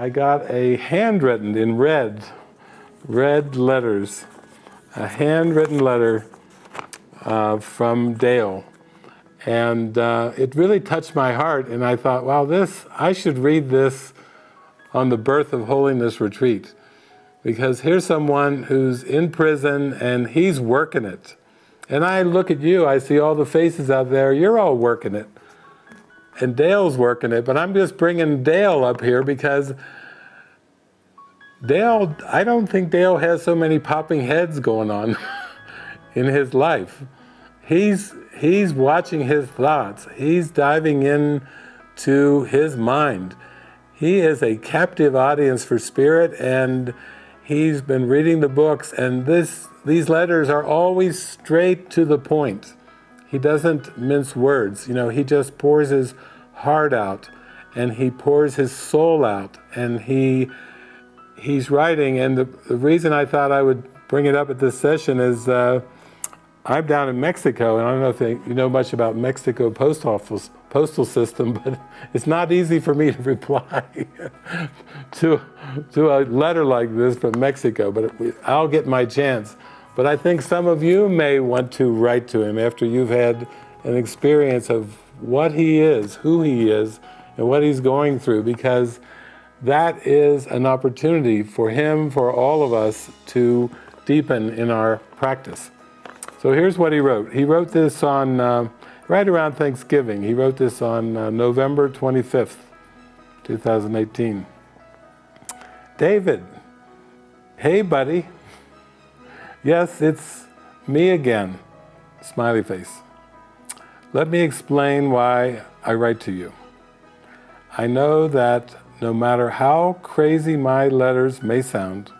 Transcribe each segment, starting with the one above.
I got a handwritten in red, red letters, a handwritten letter uh, from Dale. And uh, it really touched my heart, and I thought, wow, this, I should read this on the Birth of Holiness retreat. Because here's someone who's in prison and he's working it. And I look at you, I see all the faces out there, you're all working it. And Dale's working it, but I'm just bringing Dale up here because Dale, I don't think Dale has so many popping heads going on in his life. He's, he's watching his thoughts. He's diving in to his mind. He is a captive audience for spirit and he's been reading the books and this, these letters are always straight to the point. He doesn't mince words, you know, he just pours his heart out and he pours his soul out and he he's writing and the, the reason I thought I would bring it up at this session is uh, I'm down in Mexico, and I don't know if they, you know much about Mexico post office postal system, but it's not easy for me to reply to to a letter like this from Mexico. But I'll get my chance. But I think some of you may want to write to him after you've had an experience of what he is, who he is, and what he's going through, because that is an opportunity for him, for all of us, to deepen in our practice. So here's what he wrote. He wrote this on, uh, right around Thanksgiving. He wrote this on uh, November 25th, 2018. David, hey buddy. Yes, it's me again. Smiley face. Let me explain why I write to you. I know that no matter how crazy my letters may sound,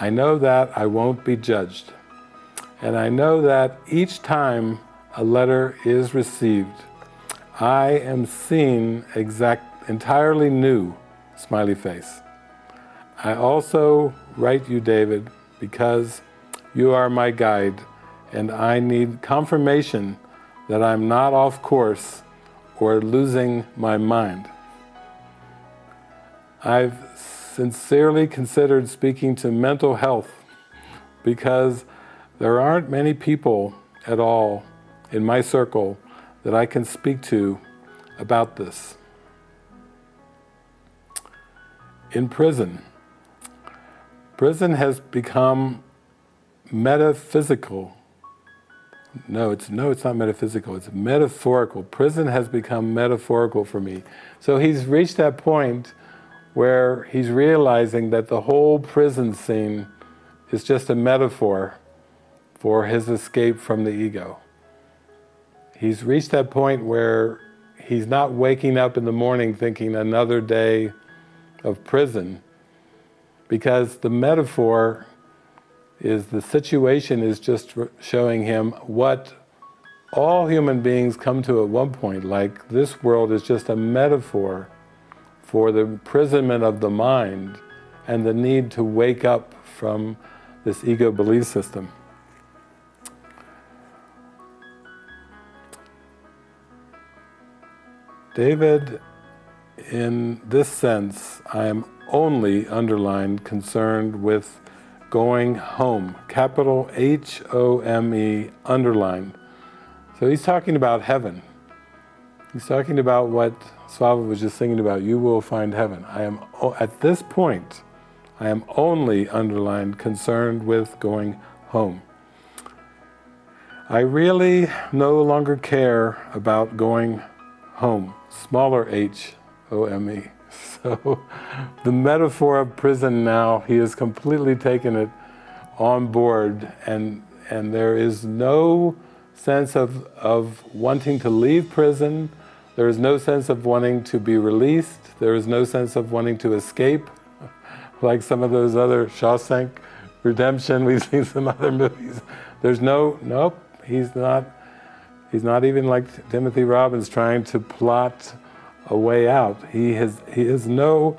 I know that I won't be judged. And I know that each time a letter is received, I am seen exact, entirely new, smiley face. I also write you, David, because you are my guide and I need confirmation that I'm not off course or losing my mind. I've sincerely considered speaking to mental health because there aren't many people at all in my circle that I can speak to about this. In prison, prison has become metaphysical. No, it's no, it's not metaphysical, it's metaphorical. Prison has become metaphorical for me. So he's reached that point where he's realizing that the whole prison scene is just a metaphor for his escape from the ego. He's reached that point where he's not waking up in the morning thinking another day of prison because the metaphor is the situation is just showing him what all human beings come to at one point, like this world is just a metaphor for the imprisonment of the mind and the need to wake up from this ego belief system. David, in this sense, I am only, underlined, concerned with going home. Capital H-O-M-E, underlined. So he's talking about heaven. He's talking about what Svava was just thinking about, you will find heaven. I am, at this point, I am only, underlined, concerned with going home. I really no longer care about going home smaller h, O-M-E. So the metaphor of prison now, he has completely taken it on board and, and there is no sense of, of wanting to leave prison, there is no sense of wanting to be released, there is no sense of wanting to escape, like some of those other Shawshank Redemption, we've seen some other movies. There's no, nope, he's not He's not even like Timothy Robbins trying to plot a way out. He, has, he is no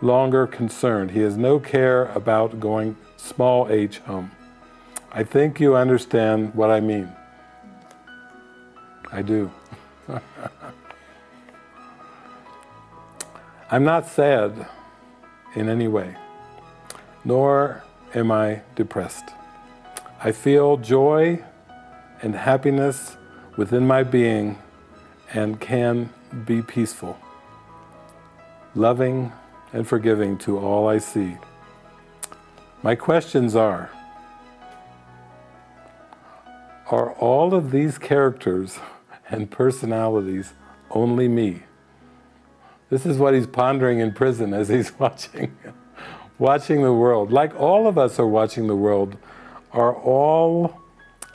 longer concerned. He has no care about going small h home. I think you understand what I mean. I do. I'm not sad. in any way, nor am I depressed. I feel joy and happiness within my being and can be peaceful, loving and forgiving to all I see. My questions are, are all of these characters and personalities only me? This is what he's pondering in prison as he's watching, watching the world. Like all of us are watching the world, are all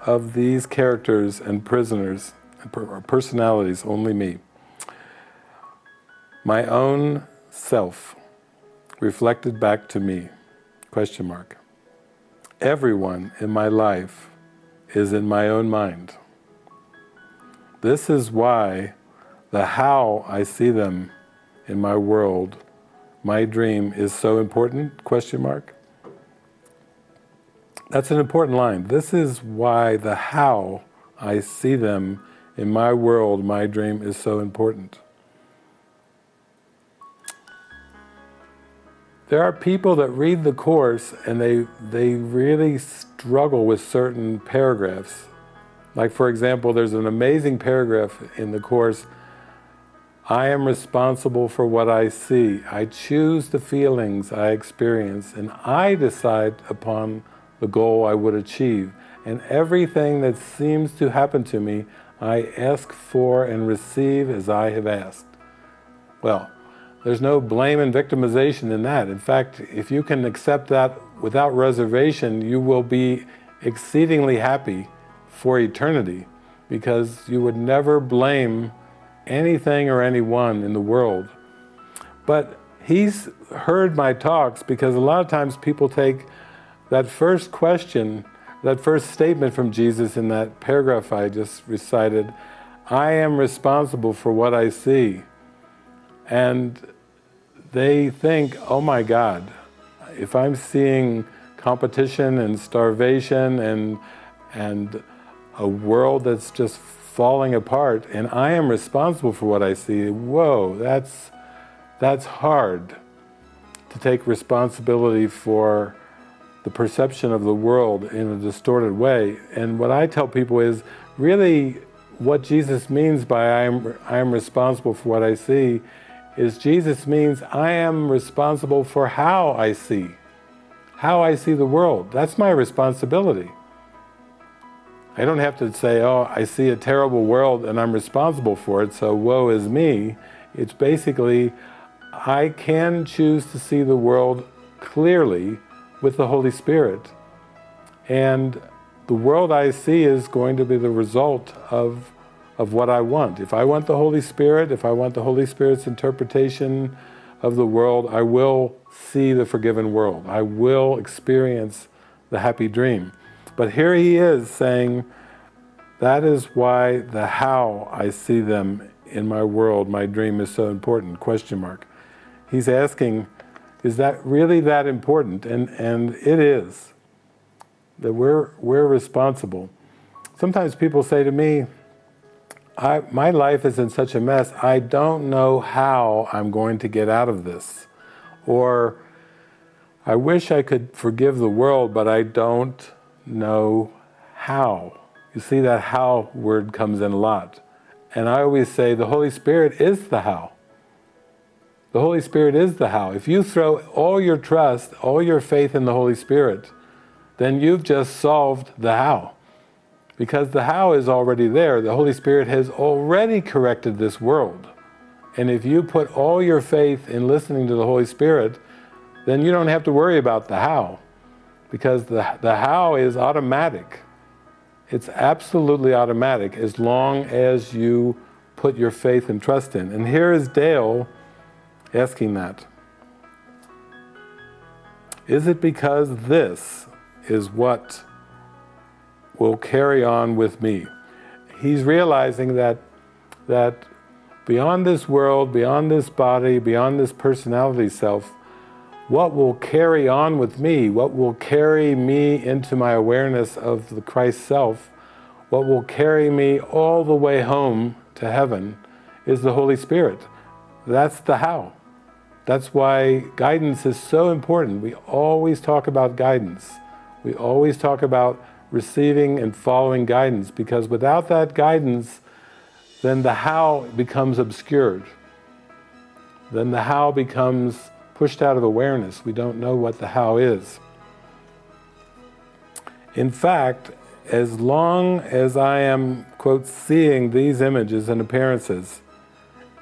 of these characters and prisoners, and personalities, only me. My own self, reflected back to me, question mark. Everyone in my life is in my own mind. This is why the how I see them in my world, my dream is so important, question mark. That's an important line. This is why the how I see them in my world, my dream is so important. There are people that read the Course and they, they really struggle with certain paragraphs. Like for example, there's an amazing paragraph in the Course I am responsible for what I see. I choose the feelings I experience and I decide upon the goal I would achieve. And everything that seems to happen to me, I ask for and receive as I have asked. Well, there's no blame and victimization in that. In fact, if you can accept that without reservation, you will be exceedingly happy for eternity because you would never blame anything or anyone in the world. But he's heard my talks because a lot of times people take that first question, that first statement from Jesus in that paragraph I just recited, I am responsible for what I see. And they think, oh my God, if I'm seeing competition and starvation and, and a world that's just falling apart and I am responsible for what I see, whoa, that's, that's hard to take responsibility for the perception of the world in a distorted way. And what I tell people is, really what Jesus means by I am, I am responsible for what I see is Jesus means I am responsible for how I see, how I see the world. That's my responsibility. I don't have to say, oh, I see a terrible world and I'm responsible for it, so woe is me. It's basically, I can choose to see the world clearly with the Holy Spirit. And the world I see is going to be the result of, of what I want. If I want the Holy Spirit, if I want the Holy Spirit's interpretation of the world, I will see the forgiven world. I will experience the happy dream. But here he is saying, that is why the how I see them in my world, my dream is so important, question mark. He's asking, is that really that important? And, and it is, that we're, we're responsible. Sometimes people say to me, I, my life is in such a mess, I don't know how I'm going to get out of this. Or, I wish I could forgive the world, but I don't know how. You see that how word comes in a lot. And I always say the Holy Spirit is the how. The Holy Spirit is the how. If you throw all your trust, all your faith in the Holy Spirit, then you've just solved the how. Because the how is already there. The Holy Spirit has already corrected this world. And if you put all your faith in listening to the Holy Spirit, then you don't have to worry about the how because the, the how is automatic. It's absolutely automatic as long as you put your faith and trust in. And here is Dale asking that. Is it because this is what will carry on with me? He's realizing that, that beyond this world, beyond this body, beyond this personality self, what will carry on with me, what will carry me into my awareness of the Christ self, what will carry me all the way home to heaven is the Holy Spirit. That's the how. That's why guidance is so important. We always talk about guidance. We always talk about receiving and following guidance because without that guidance, then the how becomes obscured. Then the how becomes pushed out of awareness. We don't know what the how is. In fact, as long as I am, quote, seeing these images and appearances,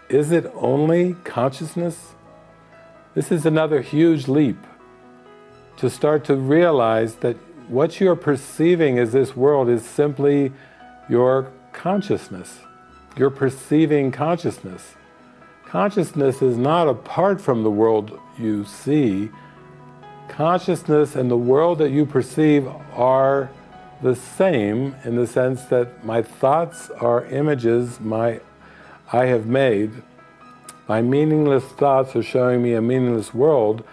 is it only consciousness? This is another huge leap to start to realize that what you're perceiving as this world is simply your consciousness. You're perceiving consciousness. Consciousness is not apart from the world you see. Consciousness and the world that you perceive are the same in the sense that my thoughts are images my I have made. My meaningless thoughts are showing me a meaningless world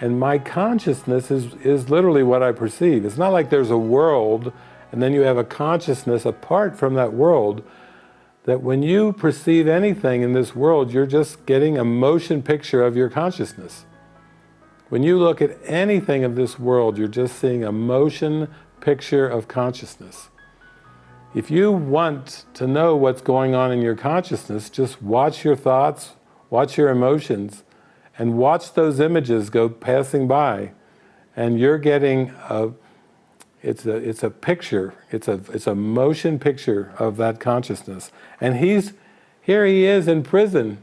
and my consciousness is, is literally what I perceive. It's not like there's a world and then you have a consciousness apart from that world that when you perceive anything in this world, you're just getting a motion picture of your consciousness. When you look at anything of this world, you're just seeing a motion picture of consciousness. If you want to know what's going on in your consciousness, just watch your thoughts, watch your emotions, and watch those images go passing by. And you're getting a, it's a, it's a picture, it's a, it's a motion picture of that consciousness. And he's, here he is in prison.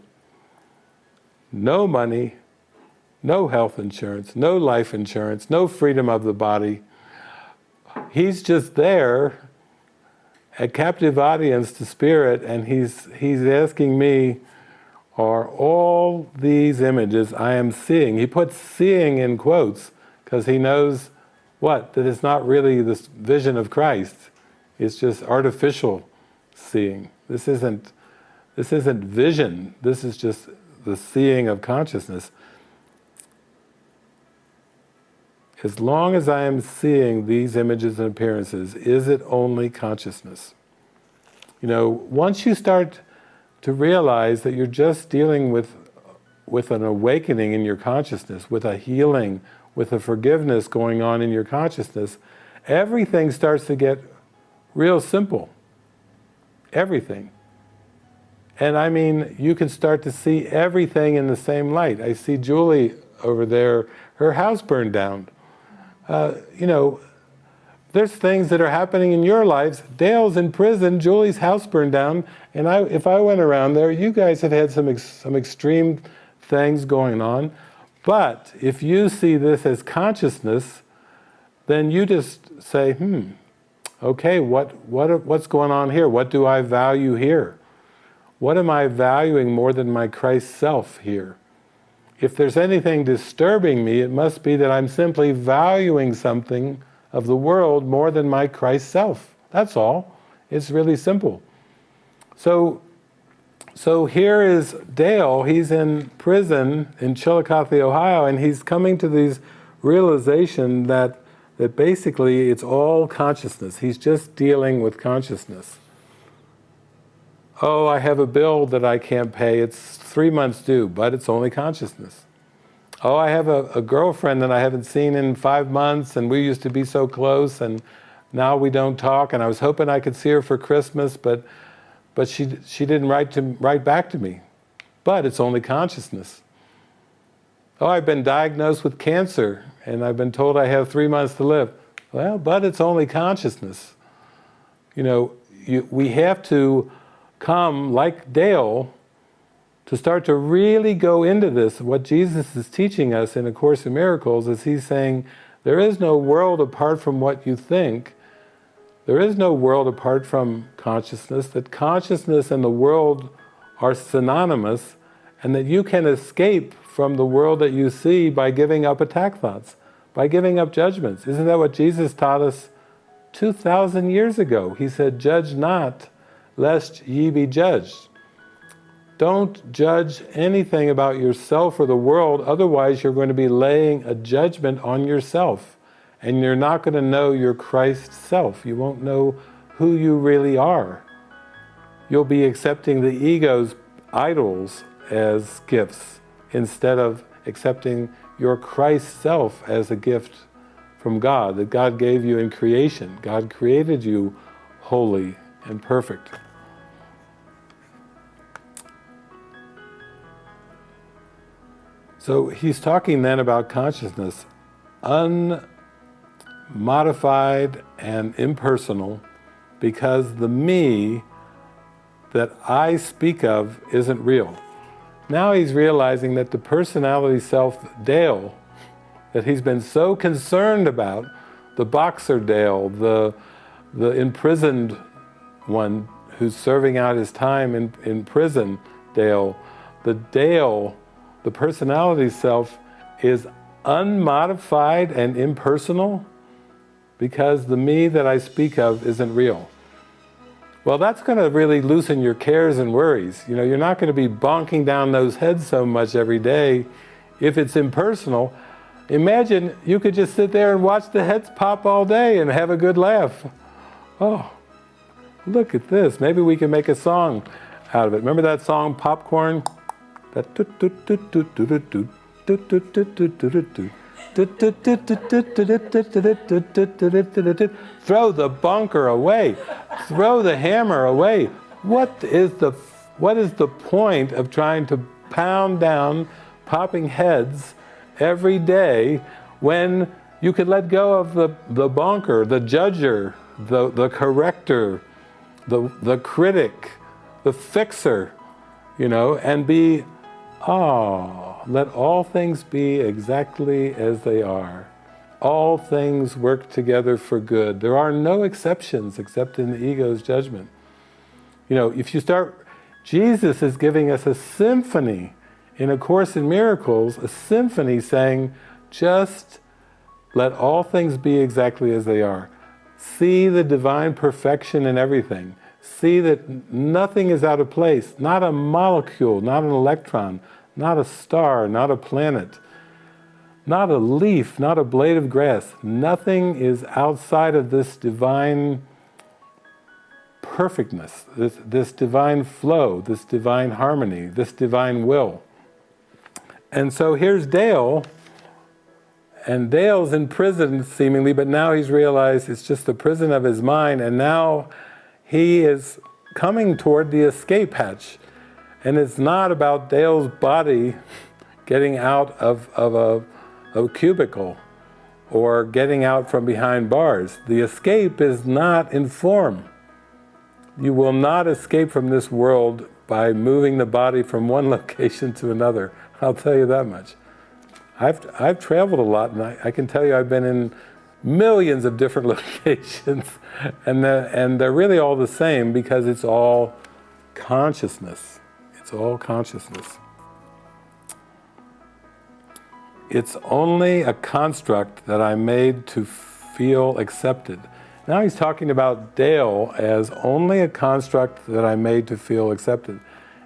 No money, no health insurance, no life insurance, no freedom of the body, he's just there, a captive audience to spirit, and he's, he's asking me, are all these images I am seeing, he puts seeing in quotes, because he knows what? That it's not really this vision of Christ, it's just artificial seeing. This isn't, this isn't vision, this is just the seeing of consciousness. as long as I am seeing these images and appearances, is it only consciousness? You know, once you start to realize that you're just dealing with, with an awakening in your consciousness, with a healing, with a forgiveness going on in your consciousness, everything starts to get real simple. Everything. And I mean, you can start to see everything in the same light. I see Julie over there, her house burned down. Uh, you know, there's things that are happening in your lives. Dale's in prison, Julie's house burned down, and I, if I went around there, you guys have had some, ex some extreme things going on. But if you see this as consciousness, then you just say, hmm, okay, what, what, what's going on here? What do I value here? What am I valuing more than my Christ self here? if there's anything disturbing me, it must be that I'm simply valuing something of the world more than my Christ self. That's all. It's really simple. So, so here is Dale, he's in prison in Chillicothe, Ohio, and he's coming to these realization that, that basically it's all consciousness. He's just dealing with consciousness. Oh, I have a bill that I can't pay, it's three months due, but it's only consciousness. Oh, I have a, a, girlfriend that I haven't seen in five months and we used to be so close and now we don't talk and I was hoping I could see her for Christmas, but, but she, she didn't write, to, write back to me. But it's only consciousness. Oh, I've been diagnosed with cancer and I've been told I have three months to live. Well, but it's only consciousness. You know, you, we have to come, like Dale, to start to really go into this, what Jesus is teaching us in A Course in Miracles is He's saying, there is no world apart from what you think, there is no world apart from consciousness, that consciousness and the world are synonymous, and that you can escape from the world that you see by giving up attack thoughts, by giving up judgments. Isn't that what Jesus taught us 2,000 years ago? He said, judge not, lest ye be judged. Don't judge anything about yourself or the world, otherwise you're going to be laying a judgment on yourself. And you're not going to know your Christ self. You won't know who you really are. You'll be accepting the ego's idols as gifts instead of accepting your Christ self as a gift from God, that God gave you in creation. God created you holy and perfect. So he's talking then about consciousness, unmodified and impersonal, because the me that I speak of isn't real. Now he's realizing that the personality self, Dale, that he's been so concerned about, the boxer Dale, the, the imprisoned one who's serving out his time in, in prison, Dale, the Dale, the personality self is unmodified and impersonal because the me that I speak of isn't real. Well, that's going to really loosen your cares and worries. You know, you're not going to be bonking down those heads so much every day if it's impersonal. Imagine you could just sit there and watch the heads pop all day and have a good laugh. Oh, look at this. Maybe we can make a song out of it. Remember that song, Popcorn? Throw the bunker away. Throw the hammer away. What is the what is the point of trying to pound down popping heads every day when you could let go of the, the bonker, the judger, the, the corrector, the, the critic, the fixer, you know, and be, oh, let all things be exactly as they are. All things work together for good. There are no exceptions except in the ego's judgment. You know, if you start, Jesus is giving us a symphony in A Course in Miracles, a symphony saying, just let all things be exactly as they are. See the divine perfection in everything. See that nothing is out of place, not a molecule, not an electron, not a star, not a planet, not a leaf, not a blade of grass. Nothing is outside of this divine perfectness, this, this divine flow, this divine harmony, this divine will. And so here's Dale, and Dale's in prison seemingly, but now he's realized it's just the prison of his mind, and now he is coming toward the escape hatch. And it's not about Dale's body getting out of, of a, a cubicle or getting out from behind bars. The escape is not in form. You will not escape from this world by moving the body from one location to another. I'll tell you that much. I've, I've traveled a lot and I, I can tell you I've been in millions of different locations and, the, and they're really all the same because it's all consciousness. It's all consciousness. It's only a construct that I made to feel accepted. Now he's talking about Dale as only a construct that I made to feel accepted.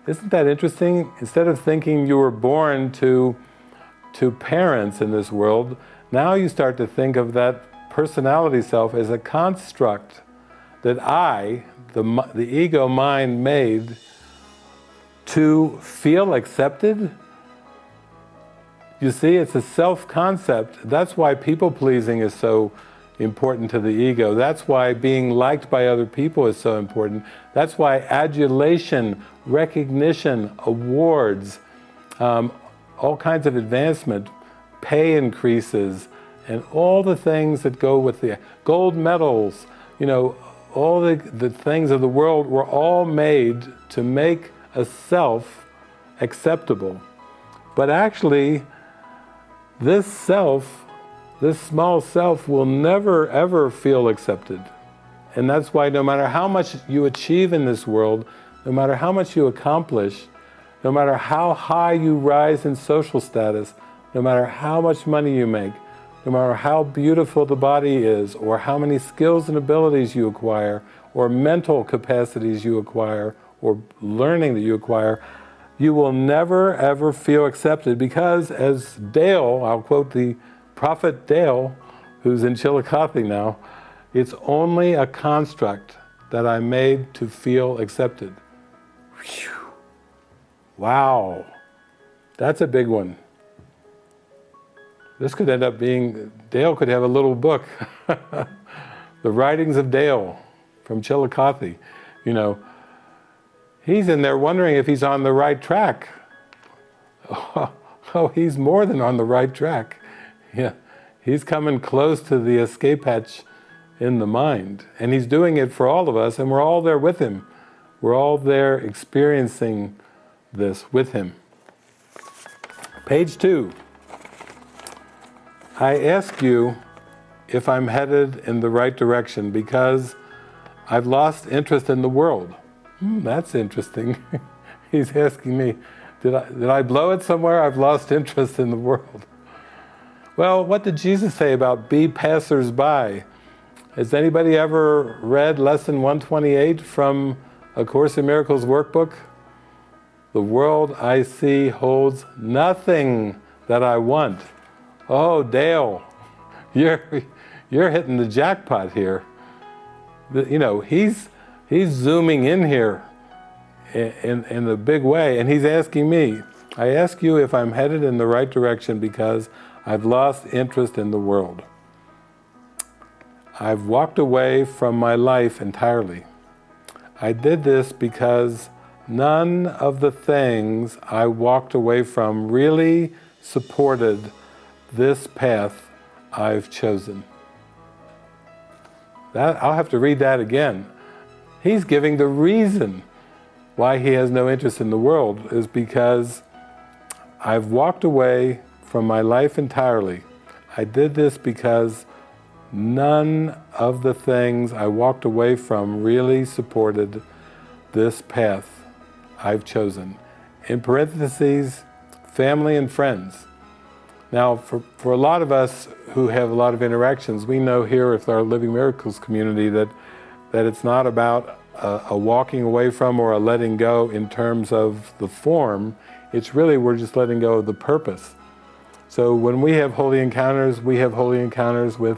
Isn't that interesting? Instead of thinking you were born to, to parents in this world, now you start to think of that personality self as a construct that I, the, the ego mind made to feel accepted? You see, it's a self-concept. That's why people-pleasing is so important to the ego. That's why being liked by other people is so important. That's why adulation, recognition, awards, um, all kinds of advancement, pay increases, and all the things that go with the gold medals, you know, all the, the things of the world were all made to make a self acceptable. But actually, this self, this small self will never ever feel accepted. And that's why no matter how much you achieve in this world, no matter how much you accomplish, no matter how high you rise in social status, no matter how much money you make, no matter how beautiful the body is, or how many skills and abilities you acquire, or mental capacities you acquire, or learning that you acquire, you will never ever feel accepted because as Dale, I'll quote the prophet Dale, who's in Chillicothe now, it's only a construct that I made to feel accepted. Whew. Wow. That's a big one. This could end up being, Dale could have a little book. the Writings of Dale from Chillicothe. You know, he's in there wondering if he's on the right track. Oh, he's more than on the right track. Yeah, he's coming close to the escape hatch in the mind. And he's doing it for all of us, and we're all there with him. We're all there experiencing this with him. Page two. I ask you if I'm headed in the right direction because I've lost interest in the world. Hmm, that's interesting. He's asking me, did I, did I blow it somewhere? I've lost interest in the world. Well, what did Jesus say about be passers-by? Has anybody ever read lesson 128 from A Course in Miracles workbook? The world I see holds nothing that I want. Oh, Dale, you're, you're hitting the jackpot here. You know, he's, he's zooming in here in, in, in a big way, and he's asking me, I ask you if I'm headed in the right direction because I've lost interest in the world. I've walked away from my life entirely. I did this because none of the things I walked away from really supported this path I've chosen. That, I'll have to read that again. He's giving the reason why he has no interest in the world is because I've walked away from my life entirely. I did this because none of the things I walked away from really supported this path I've chosen. In parentheses, family and friends. Now, for, for a lot of us who have a lot of interactions, we know here with our Living Miracles community that, that it's not about a, a walking away from or a letting go in terms of the form, it's really we're just letting go of the purpose. So when we have holy encounters, we have holy encounters with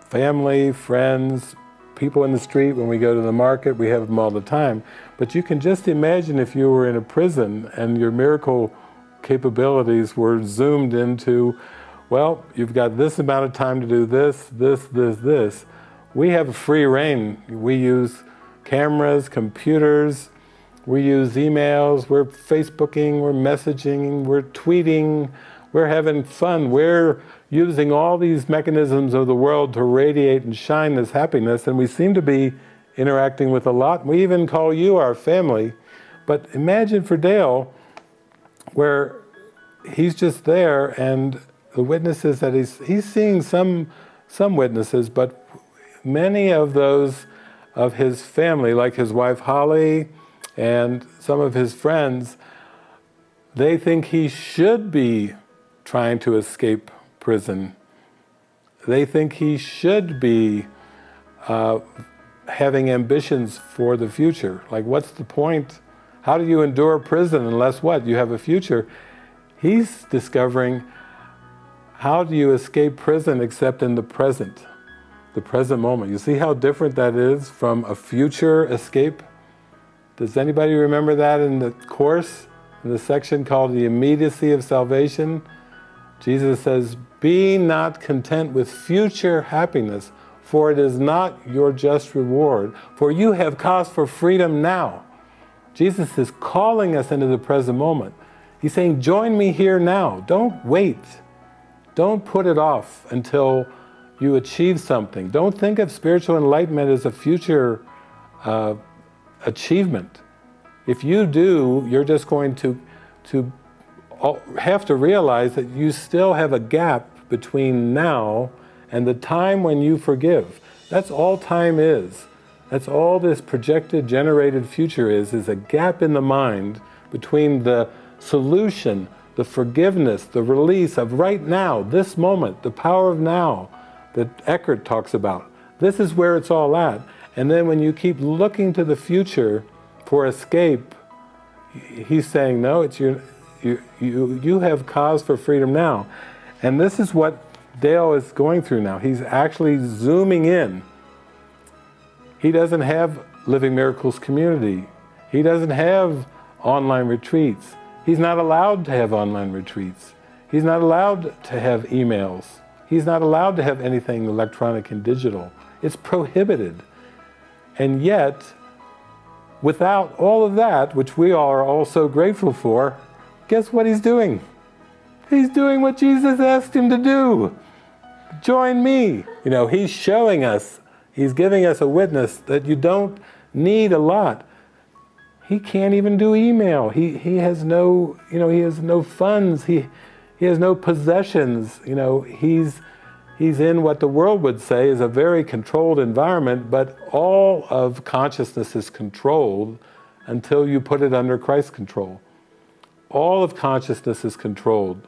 family, friends, people in the street, when we go to the market, we have them all the time. But you can just imagine if you were in a prison and your miracle capabilities were zoomed into, well, you've got this amount of time to do this, this, this, this. We have free reign. We use cameras, computers, we use emails, we're Facebooking, we're messaging, we're tweeting, we're having fun. We're using all these mechanisms of the world to radiate and shine this happiness, and we seem to be interacting with a lot. We even call you our family. But imagine for Dale, where he's just there and the witnesses that he's, he's seeing some, some witnesses, but many of those of his family, like his wife Holly and some of his friends, they think he should be trying to escape prison. They think he should be uh, having ambitions for the future. Like what's the point? How do you endure prison unless what? You have a future. He's discovering how do you escape prison except in the present, the present moment. You see how different that is from a future escape? Does anybody remember that in the Course, in the section called the immediacy of salvation? Jesus says, be not content with future happiness, for it is not your just reward, for you have cause for freedom now. Jesus is calling us into the present moment. He's saying, join me here now. Don't wait. Don't put it off until you achieve something. Don't think of spiritual enlightenment as a future uh, achievement. If you do, you're just going to, to have to realize that you still have a gap between now and the time when you forgive. That's all time is. That's all this projected, generated future is, is a gap in the mind between the solution, the forgiveness, the release of right now, this moment, the power of now that Eckhart talks about. This is where it's all at. And then when you keep looking to the future for escape, he's saying, no, it's your, you, you, you have cause for freedom now. And this is what Dale is going through now. He's actually zooming in. He doesn't have Living Miracles community. He doesn't have online retreats. He's not allowed to have online retreats. He's not allowed to have emails. He's not allowed to have anything electronic and digital. It's prohibited. And yet, without all of that, which we are all so grateful for, guess what he's doing? He's doing what Jesus asked him to do. Join me. You know, he's showing us, he's giving us a witness that you don't need a lot. He can't even do email. He, he has no, you know, he has no funds. He, he has no possessions. You know, he's, he's in what the world would say is a very controlled environment, but all of consciousness is controlled until you put it under Christ's control. All of consciousness is controlled.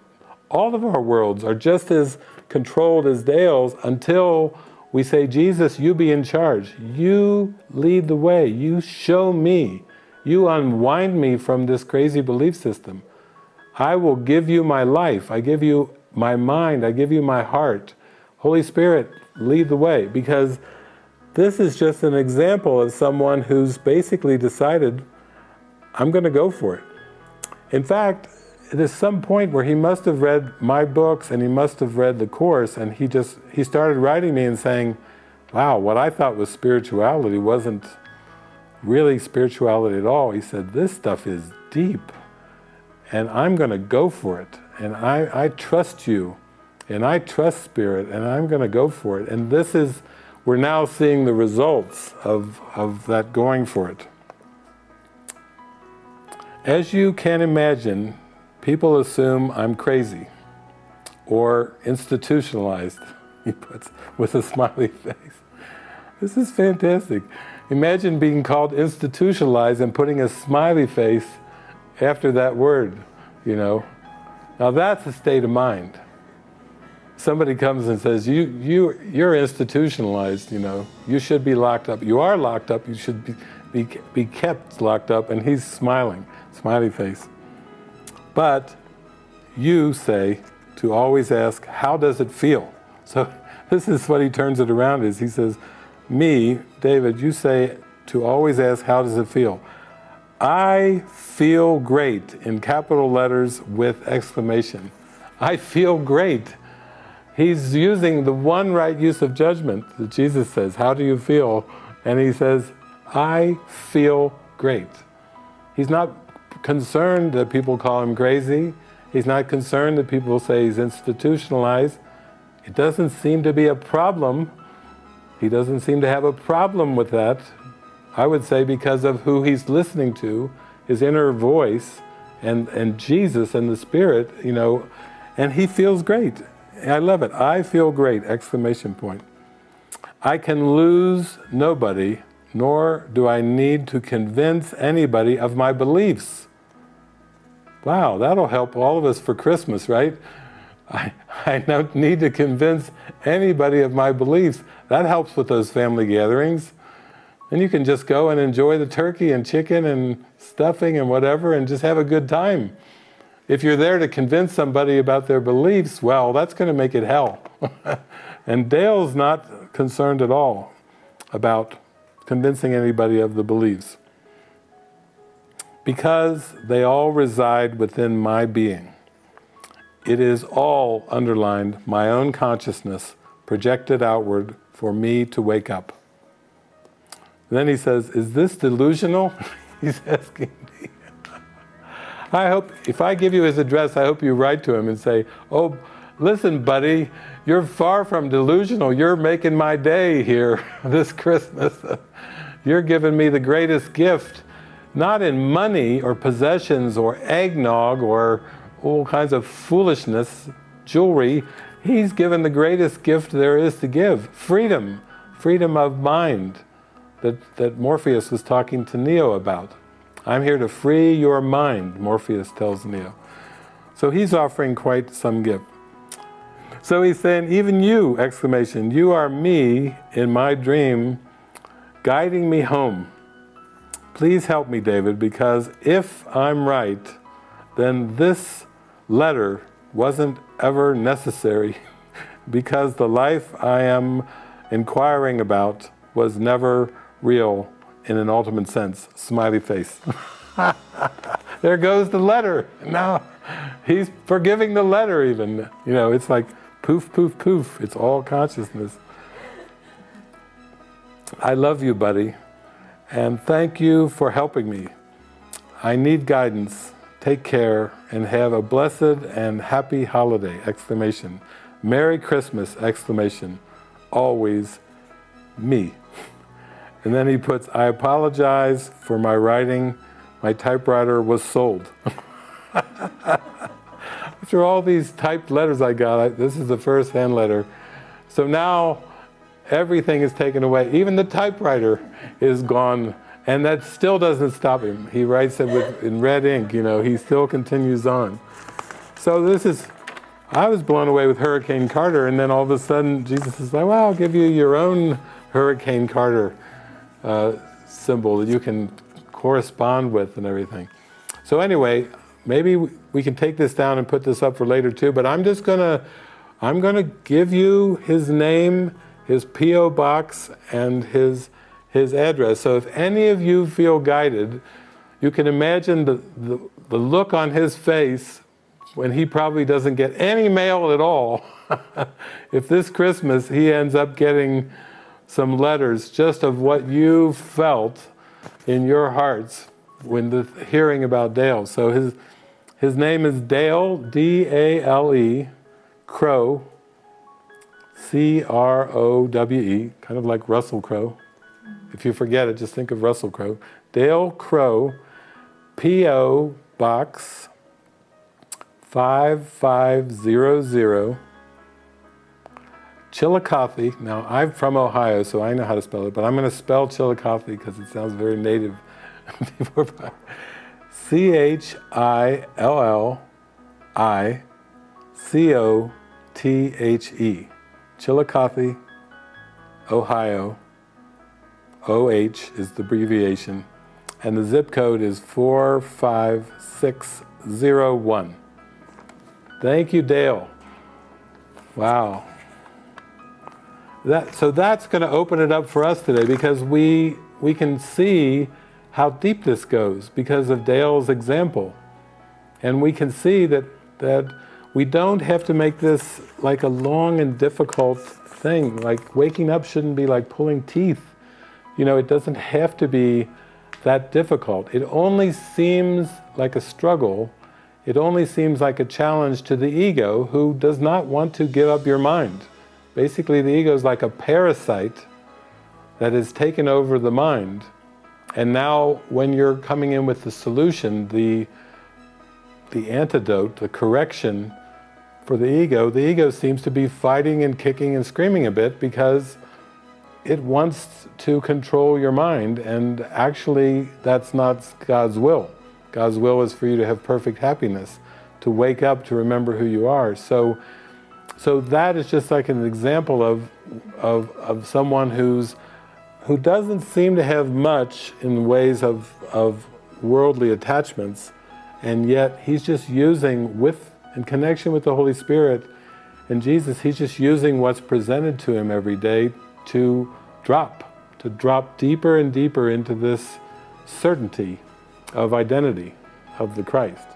All of our worlds are just as controlled as Dale's until we say, Jesus, you be in charge. You lead the way. You show me. You unwind me from this crazy belief system. I will give you my life. I give you my mind. I give you my heart. Holy Spirit, lead the way. Because this is just an example of someone who's basically decided, I'm going to go for it. In fact, there's some point where he must have read my books and he must have read the Course and he just, he started writing me and saying, wow, what I thought was spirituality wasn't really spirituality at all. He said, this stuff is deep and I'm going to go for it. And I, I trust you and I trust Spirit and I'm going to go for it. And this is, we're now seeing the results of, of that going for it. As you can imagine, people assume I'm crazy or institutionalized, he puts with a smiley face. This is fantastic. Imagine being called institutionalized and putting a smiley face after that word, you know. Now that's a state of mind. Somebody comes and says, you, you, you're institutionalized, you know. You should be locked up. You are locked up, you should be, be, be kept locked up, and he's smiling, smiley face. But you say to always ask, how does it feel? So this is what he turns it around is, he says, me, David, you say to always ask, how does it feel? I feel great in capital letters with exclamation. I feel great. He's using the one right use of judgment that Jesus says, how do you feel? And he says, I feel great. He's not concerned that people call him crazy. He's not concerned that people say he's institutionalized. It doesn't seem to be a problem he doesn't seem to have a problem with that. I would say because of who he's listening to, his inner voice, and, and Jesus and the Spirit, you know, and he feels great. I love it. I feel great, exclamation point. I can lose nobody, nor do I need to convince anybody of my beliefs. Wow, that'll help all of us for Christmas, right? I, I don't need to convince anybody of my beliefs. That helps with those family gatherings. And you can just go and enjoy the turkey and chicken and stuffing and whatever and just have a good time. If you're there to convince somebody about their beliefs, well, that's going to make it hell. and Dale's not concerned at all about convincing anybody of the beliefs. Because they all reside within my being. It is all underlined my own consciousness projected outward for me to wake up. then he says, is this delusional? He's asking me. I hope, if I give you his address, I hope you write to him and say, oh, listen buddy, you're far from delusional, you're making my day here this Christmas. you're giving me the greatest gift, not in money or possessions or eggnog or all kinds of foolishness, jewelry, He's given the greatest gift there is to give, freedom, freedom of mind that, that Morpheus was talking to Neo about. I'm here to free your mind, Morpheus tells Neo. So he's offering quite some gift. So he's saying, even you, exclamation, you are me in my dream, guiding me home. Please help me, David, because if I'm right, then this letter wasn't ever necessary because the life I am inquiring about was never real in an ultimate sense. Smiley face. there goes the letter. Now he's forgiving the letter even. You know, it's like poof, poof, poof. It's all consciousness. I love you, buddy. And thank you for helping me. I need guidance. Take care and have a blessed and happy holiday, exclamation. Merry Christmas, exclamation. Always me. And then he puts, I apologize for my writing. My typewriter was sold. After all these typed letters I got, I, this is the first hand letter. So now everything is taken away. Even the typewriter is gone. And that still doesn't stop him. He writes it with, in red ink, you know, he still continues on. So this is, I was blown away with Hurricane Carter, and then all of a sudden Jesus is like, well, I'll give you your own Hurricane Carter uh, symbol that you can correspond with and everything. So anyway, maybe we can take this down and put this up for later too, but I'm just gonna, I'm gonna give you his name, his P.O. box, and his, his address. So if any of you feel guided, you can imagine the, the, the look on his face when he probably doesn't get any mail at all. if this Christmas he ends up getting some letters just of what you felt in your hearts when the hearing about Dale. So his his name is Dale, D-A-L-E, Crowe, C-R-O-W-E, kind of like Russell Crowe. If you forget it, just think of Russell Crowe. Dale Crowe, P.O. Box 5500, Chillicothe. Now, I'm from Ohio, so I know how to spell it, but I'm going to spell Chillicothe because it sounds very native. C-H-I-L-L-I-C-O-T-H-E. Chillicothe, Ohio. OH is the abbreviation. And the zip code is 45601. Thank you, Dale. Wow. That, so that's going to open it up for us today because we, we can see how deep this goes because of Dale's example. And we can see that, that we don't have to make this like a long and difficult thing. Like waking up shouldn't be like pulling teeth. You know, it doesn't have to be that difficult. It only seems like a struggle. It only seems like a challenge to the ego who does not want to give up your mind. Basically, the ego is like a parasite that has taken over the mind and now when you're coming in with the solution, the, the antidote, the correction for the ego, the ego seems to be fighting and kicking and screaming a bit because it wants to control your mind and actually that's not God's will. God's will is for you to have perfect happiness, to wake up, to remember who you are. So, so that is just like an example of, of, of someone who's who doesn't seem to have much in ways of, of worldly attachments, and yet he's just using, with in connection with the Holy Spirit and Jesus, he's just using what's presented to him every day to drop, to drop deeper and deeper into this certainty of identity of the Christ.